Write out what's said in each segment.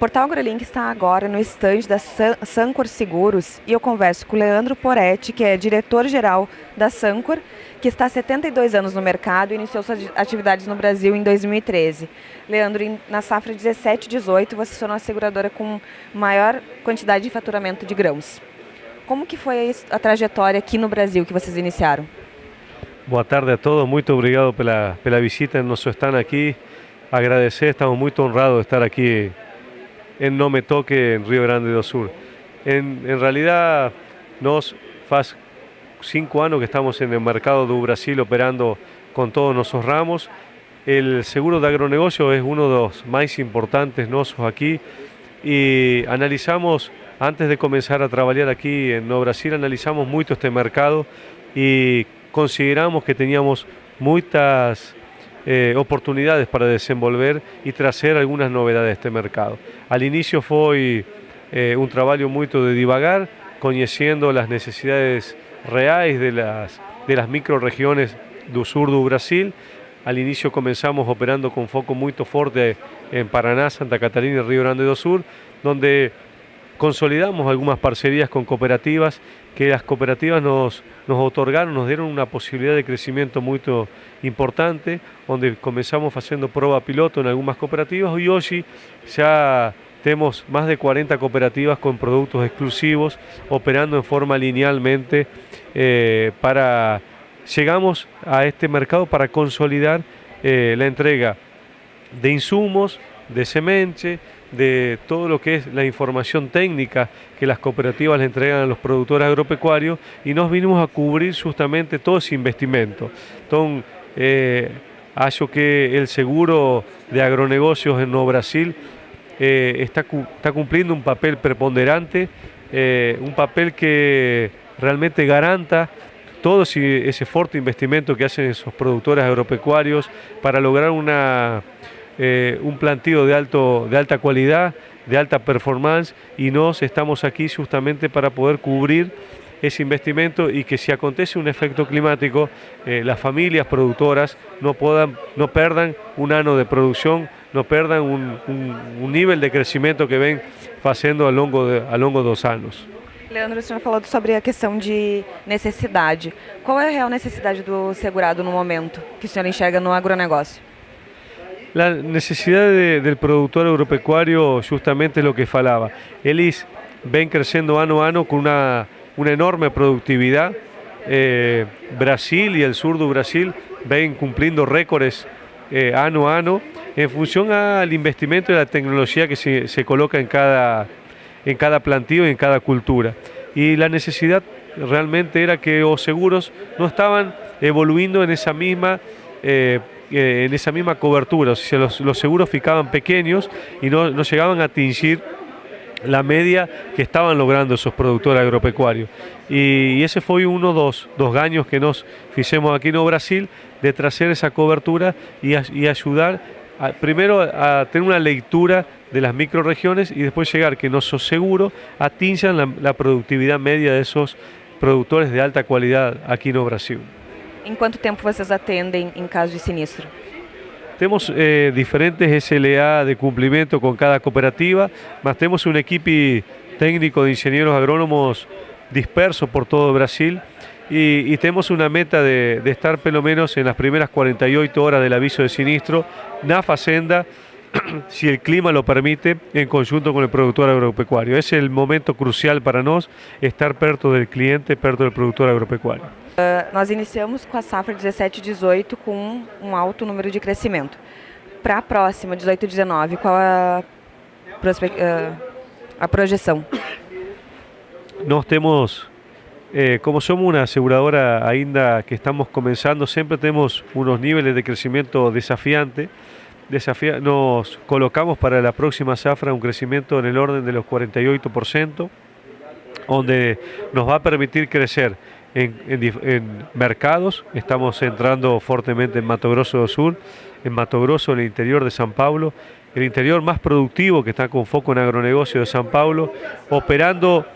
Portal AgroLink está agora no estande da Sancor Seguros e eu converso com o Leandro Poretti, que é diretor-geral da Sancor, que está há 72 anos no mercado e iniciou suas atividades no Brasil em 2013. Leandro, na safra 17 18, você se tornou a seguradora com maior quantidade de faturamento de grãos. Como que foi a trajetória aqui no Brasil que vocês iniciaram? Boa tarde a todos, muito obrigado pela, pela visita nosso stand aqui. Agradecer, estamos muito honrados de estar aqui en No Me Toque en Río Grande do Sur. En, en realidad, nos faz cinco años que estamos en el mercado de Brasil operando con todos nuestros ramos. El seguro de agronegocio es uno de los más importantes nosotros aquí y analizamos, antes de comenzar a trabajar aquí en No Brasil, analizamos mucho este mercado y consideramos que teníamos muchas eh, oportunidades para desenvolver y traer algunas novedades de este mercado. Al inicio fue eh, un trabajo muy de divagar, conociendo las necesidades reales de las, de las microregiones del sur de Brasil. Al inicio comenzamos operando con foco muy fuerte en Paraná, Santa Catarina y Río Grande do Sur, donde consolidamos algunas parcerías con cooperativas que las cooperativas nos, nos otorgaron, nos dieron una posibilidad de crecimiento muy importante, donde comenzamos haciendo prueba piloto en algunas cooperativas y hoy ya tenemos más de 40 cooperativas con productos exclusivos operando en forma linealmente eh, para llegamos a este mercado para consolidar eh, la entrega de insumos, de semente, de todo lo que es la información técnica que las cooperativas le entregan a los productores agropecuarios y nos vinimos a cubrir justamente todo ese investimento. Entonces, eh, que el seguro de agronegocios en Nuevo Brasil eh, está, está, cumpliendo un papel preponderante, eh, un papel que realmente garanta todo ese, ese fuerte investimento que hacen esos productores agropecuarios para lograr una eh, un plantío de, alto, de alta calidad, de alta performance y nos estamos aquí justamente para poder cubrir ese investimento y que si acontece un efecto climático, eh, las familias productoras no, puedan, no perdan un año de producción, no perdan un, un, nivel de crecimiento que ven haciendo a longo, de, a longo dos años. Leandro, o senhor falou sobre a questão de necessidade. Qual é a real necessidade do segurado no momento que o senhor enxerga no agronegócio? La necesidad del productor agropecuario justamente es lo que falaba. Elis ven creciendo año a año con una, enorme productividad. Eh, Brasil y el sur de Brasil ven cumpliendo récords eh, año a año en función al investimento y la tecnología que se, coloca en cada, en cada plantío y en cada cultura. Y la necesidad realmente era que los seguros no estaban evoluyendo en esa misma eh, eh, en esa misma cobertura, o sea, los, seguros ficaban pequeños y no, llegaban a atingir la media que estaban logrando esos productores agropecuarios. Y, ese fue uno dos, dos gaños que nos hicimos aquí en Brasil de traer esa cobertura y, ayudar primero a tener una lectura de las microregiones y después llegar que nuestros seguros atinjan la, la productividad media de esos productores de alta calidad aquí en Brasil. Em quanto tempo vocês atendem em caso de sinistro? Temos eh, diferentes SLA de cumprimento com cada cooperativa, mas temos uma equipe técnico de engenheiros agrônomos disperso por todo Brasil y, y, tenemos una meta de, de, estar pelo menos en las primeras 48 horas del aviso de sinistro na fazenda, si el clima lo permite, en conjunto con el productor agropecuario. Es el momento crucial para nós estar perto del cliente, perto del productor agropecuario. Uh, nós iniciamos com a safra 17 18 com um alto número de crescimento. Para a próxima, 18 19, qual a, uh, a projeção? Nós temos, eh, como somos uma aseguradora ainda que estamos começando, sempre temos uns níveis de crescimento desafiante. Nos colocamos para la próxima safra un crecimiento en el orden de los 48%, donde nos va a permitir crecer en, mercados, estamos entrando fuertemente en Mato Grosso do Sur, en Mato Grosso, en el interior de San Pablo, el interior más productivo que está con foco en agronegocio de San Pablo, operando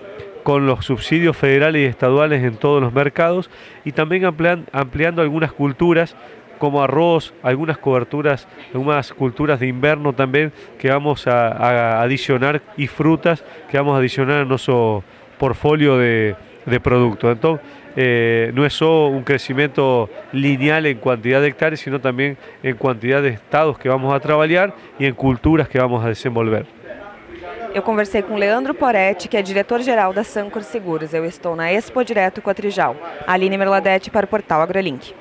con los subsidios federales y estaduales en todos los mercados y también ampliando algunas culturas como arroz, algunas coberturas, algunas culturas de invierno también que vamos a, a adicionar y frutas que vamos a adicionar a nuestro portfolio de, de productos. Entonces, eh, no es solo un crecimiento lineal en cantidad de hectáreas, sino también en cantidad de estados que vamos a trabalhar e em culturas que vamos a desenvolver. Eu conversei com Leandro Poretti, que é diretor-geral da Sancor Seguros. Eu estou na Expo Direto com a Trijal. Aline Merladete para o portal AgroLink.